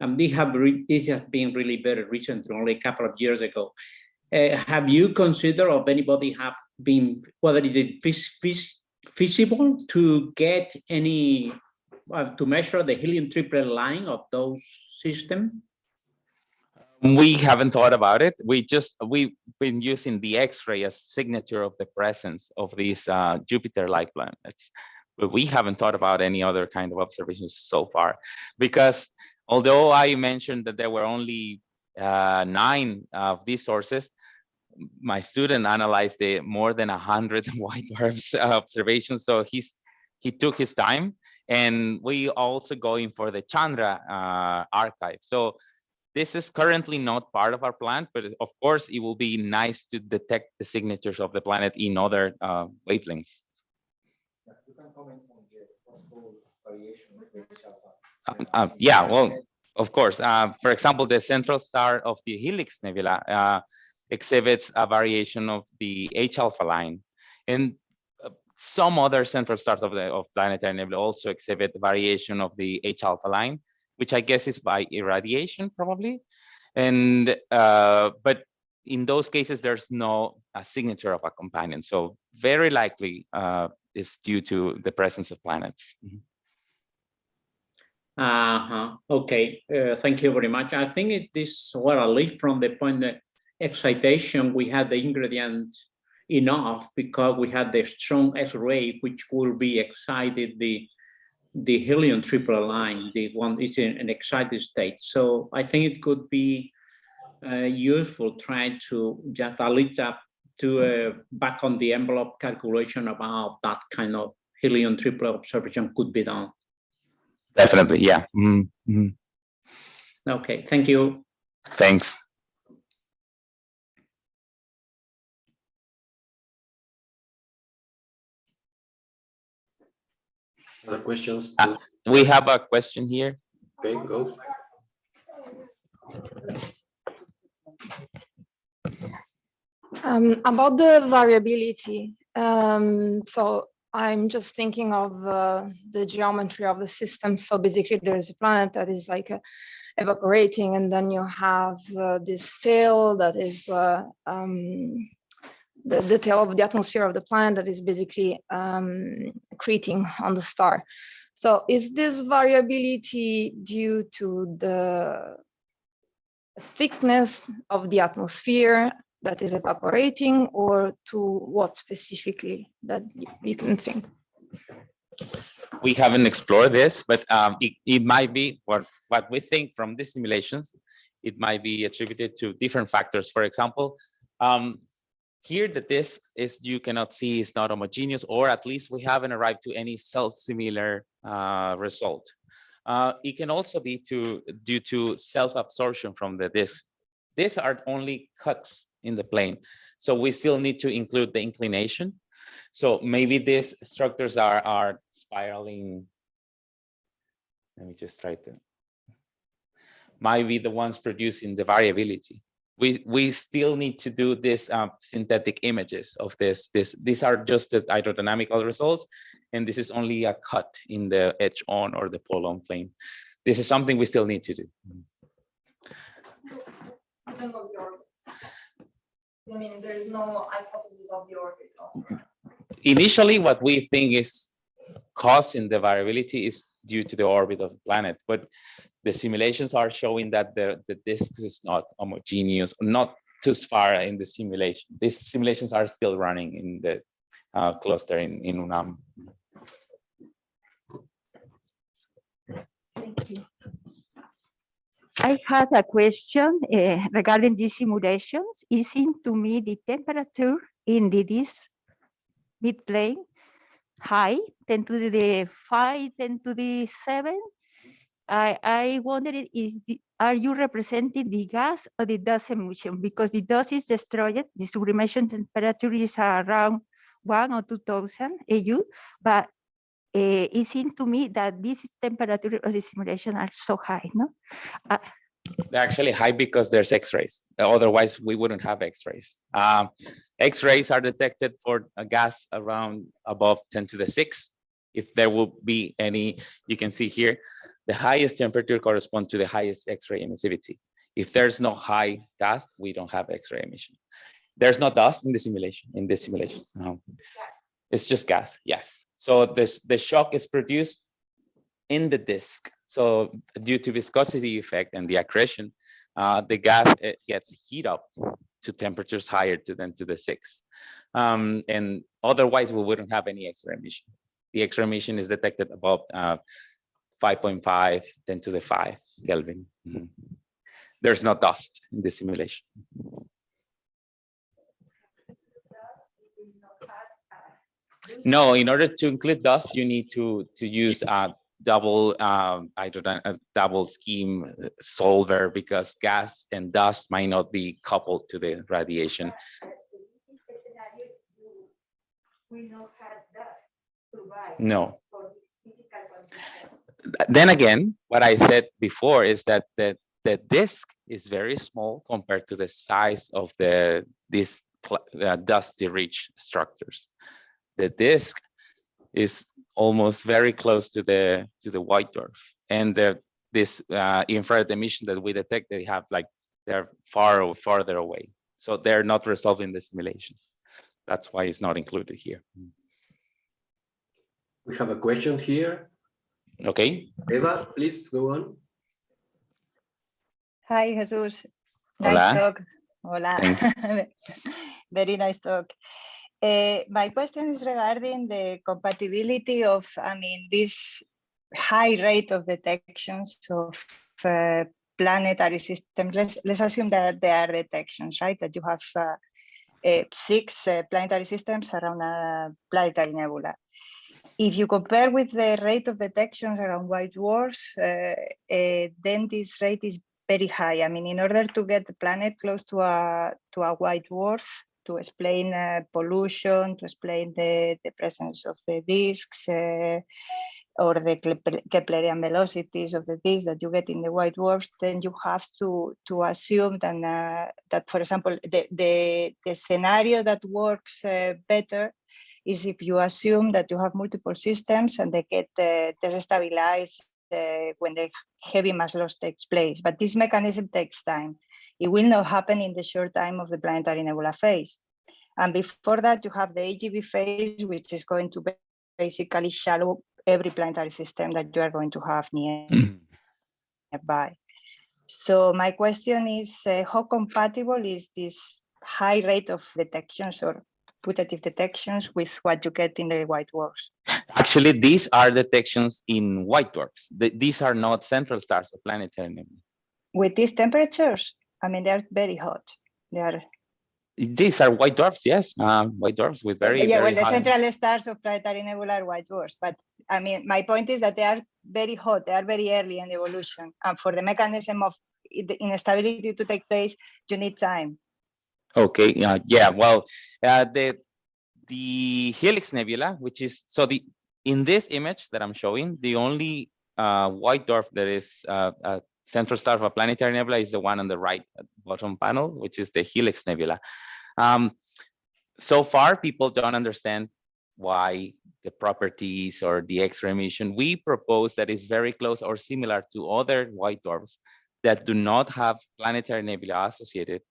And they have this has been really very recent, only a couple of years ago. Uh, have you considered of anybody have been, whether it is feasible to get any, uh, to measure the helium triplet line of those systems? We haven't thought about it. We just, we've been using the X-ray as signature of the presence of these uh, Jupiter-like planets. But we haven't thought about any other kind of observations so far. Because although I mentioned that there were only uh, nine of these sources, my student analyzed more than a hundred white dwarfs observations. So he's he took his time, and we also going for the Chandra uh, archive. So this is currently not part of our plan, but of course it will be nice to detect the signatures of the planet in other uh, wavelengths. Uh, uh, yeah, well, of course. Uh, for example, the central star of the Helix Nebula uh, exhibits a variation of the H alpha line. And some other central stars of the of planetary nebula also exhibit variation of the H alpha line, which I guess is by irradiation probably. And uh, but in those cases, there's no a signature of a companion. So very likely uh, is due to the presence of planets. Mm -hmm. Uh -huh. Okay, uh, thank you very much. I think it is where I leave from the point that excitation, we had the ingredient enough because we had the strong X-ray, which will be excited the the helium triple line, the one is in an excited state. So I think it could be uh, useful trying to just a little to uh, back on the envelope calculation about that kind of helium triple observation could be done. Definitely, yeah. Mm -hmm. Okay, thank you. Thanks. Other questions? Uh, we have a question here. Okay, go. Um, about the variability, um, so I'm just thinking of uh, the geometry of the system. So basically there's a planet that is like uh, evaporating and then you have uh, this tail that is uh, um, the, detail of the atmosphere of the planet that is basically um, accreting on the star. So is this variability due to the thickness of the atmosphere that is evaporating or to what specifically that you can think? we haven't explored this, but um, it, it might be what, what we think from the simulations, it might be attributed to different factors. For example, um, here the disk is you cannot see is not homogeneous, or at least we haven't arrived to any self-similar uh, result. Uh, it can also be to due to self-absorption from the disk. These are only cuts in the plane, so we still need to include the inclination so maybe these structures are, are spiraling. Let me just try to. Might be the ones producing the variability. We, we still need to do this um, synthetic images of this. This These are just the hydrodynamical results, and this is only a cut in the edge on or the pole on plane. This is something we still need to do. I mean, there is no hypothesis of the orbit. initially what we think is causing the variability is due to the orbit of the planet, but the simulations are showing that the, the disk is not homogeneous, not too far in the simulation. These simulations are still running in the uh, cluster in, in UNAM. Thank you. I had a question uh, regarding these simulations. It seemed to me the temperature in the this mid-plane high, 10 to the 5, 10 to the 7. I, I wondered, is the, are you representing the gas or the dust emission? Because the dust is destroyed, the sublimation temperature is around 1 or 2000 AU, but uh, it seems to me that this temperature of the simulation are so high, no? Uh, They're actually high because there's X-rays. Otherwise, we wouldn't have X-rays. Um, X-rays are detected for a gas around above 10 to the 6. If there will be any, you can see here, the highest temperature correspond to the highest X-ray emissivity. If there's no high gas, we don't have X-ray emission. There's no dust in the simulation, in the simulations. no. It's just gas, yes. So this, the shock is produced in the disk. So due to viscosity effect and the accretion, uh, the gas it gets heat up to temperatures higher to than to the six. Um, and otherwise, we wouldn't have any X-ray emission. The X-ray emission is detected above uh, 5.5, 10 to the 5 Kelvin. Mhm. There's no dust in the simulation. No, in order to include dust, you need to to use a double um, hydrogen, a double scheme solver because gas and dust might not be coupled to the radiation. No. Then again, what I said before is that the the disk is very small compared to the size of the these uh, dusty rich structures. The disk is almost very close to the to the white dwarf and the this uh, infrared emission that we detect they have like they're far o- farther away so they're not resolving the simulations that's why it's not included here We have a question here. okay Eva, please go on. Hi, Jesus. Hola. Nice talk. Hola. Very nice talk. Uh, my question is regarding the compatibility of, I mean, this high rate of detections of uh, planetary systems. Let's, let's assume that there are detections, right? That you have uh, uh, six uh, planetary systems around a planetary nebula. If you compare with the rate of detections around white dwarfs, uh, uh, then this rate is very high. I mean, in order to get the planet close to a to a white dwarf, to explain uh, pollution, to explain the, the presence of the disks, uh, or the Keplerian velocities of the disks that you get in the white dwarfs, then you have to to assume that, uh, that for example, the, the, the scenario that works uh, better is if you assume that you have multiple systems and they get uh, destabilized uh, when the heavy mass loss takes place. But this mechanism takes time. It will not happen in the short time of the planetary nebula phase. And before that, you have the AGB phase, which is going to basically shallow every planetary system that you are going to have near Mhm. nearby. So my question is, uh, how compatible is this high rate of detections or putative detections with what you get in the white dwarfs? Actually, these are detections in white dwarfs. Th- These are not central stars of planetary nebulae. With these temperatures, I mean, they're very hot. They are, These are white dwarfs, yes, um, white dwarfs with very, yeah, well, the high. central stars of planetary nebula are white dwarfs, but I mean, my point is that they are very hot, they are very early in evolution. And for the mechanism of the instability to take place, you need time. Okay, uh, yeah, well, uh, the the Helix Nebula, which is so the in this image that I'm showing, the only uh, white dwarf that is uh, a central star of a planetary nebula is the one on the right bottom panel, which is the Helix Nebula. Um, so far, people don't understand why the properties or the X-ray emission. We propose that is very close or similar to other white dwarfs that do not have planetary nebula associated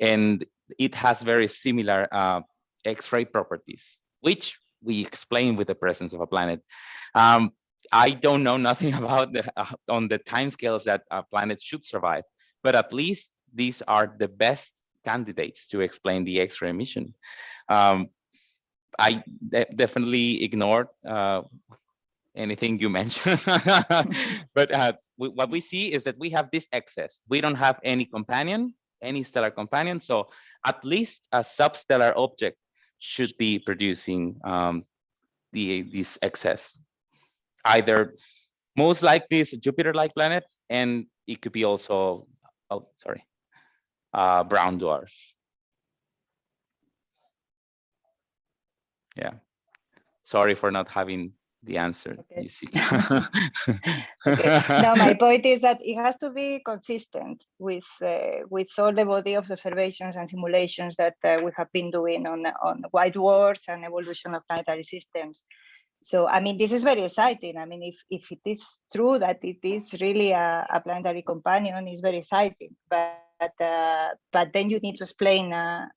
and it has very similar uh, X-ray properties, which we explain with the presence of a planet. Um, I don't know nothing about the uh, on the timescales that a planet should survive, but at least these are the best candidates to explain the X-ray emission. Um, I de definitely ignored uh, anything you mentioned, but uh, we, what we see is that we have this excess. We don't have any companion, any stellar companion. So at least a substellar object should be producing um, the this excess. Either most likely it's a Jupiter-like planet, and it could be also, oh, sorry, uh, brown dwarf. Yeah. Sorry for not having the answer, Okay. you see. Okay. No, my point is that it has to be consistent with uh, with all the body of observations and simulations that uh, we have been doing on on white dwarfs and evolution of planetary systems. So I mean, this is very exciting. I mean, if if it is true that it is really a, a planetary companion, it's very exciting. But uh, but then you need to explain uh,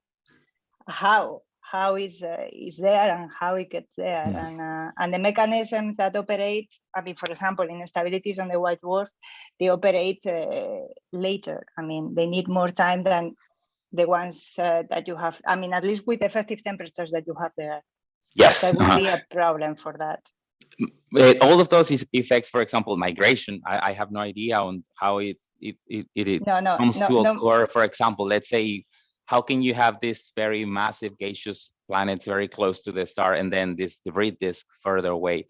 how how is uh, is there and how it gets there Mm. and uh, and the mechanism that operate i mean for example in instabilities on the white dwarf they operate uh, later i mean they need more time than the ones uh, that you have i mean at least with effective temperatures that you have there Yes. that would uh-huh. be a problem for that Uh, all of those effects, for example, migration. I, I have no idea on how it it it, it, no no comes no, to occur. For example, let's say, how can you have this very massive gaseous planets very close to the star and then this debris disk further away?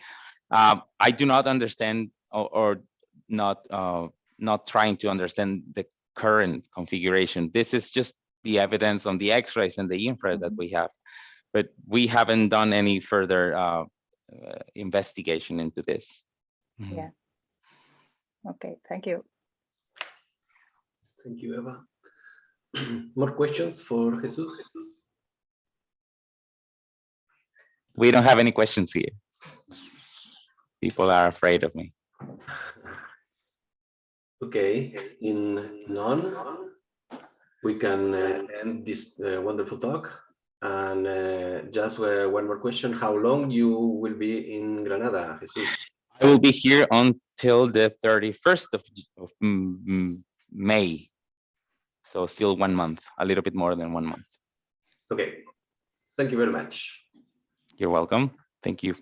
Um, I do not understand or, or not uh, not trying to understand the current configuration. This is just the evidence on the X-rays and the infrared that Mhm. we have, but we haven't done any further uh, uh, investigation into this. Mhm. Yeah. okay thank you Thank you, Eva. More questions for Jesus? We don't have any questions here. People are afraid of me. Okay, in none, we can uh, end this uh, wonderful talk. And uh, just uh, one more question, how long you will be in Granada, Jesus? I will be here until the 31st of, of mm, mm, May. So still one month, a little bit more than one month. Okay, thank you very much. You're welcome. Thank you.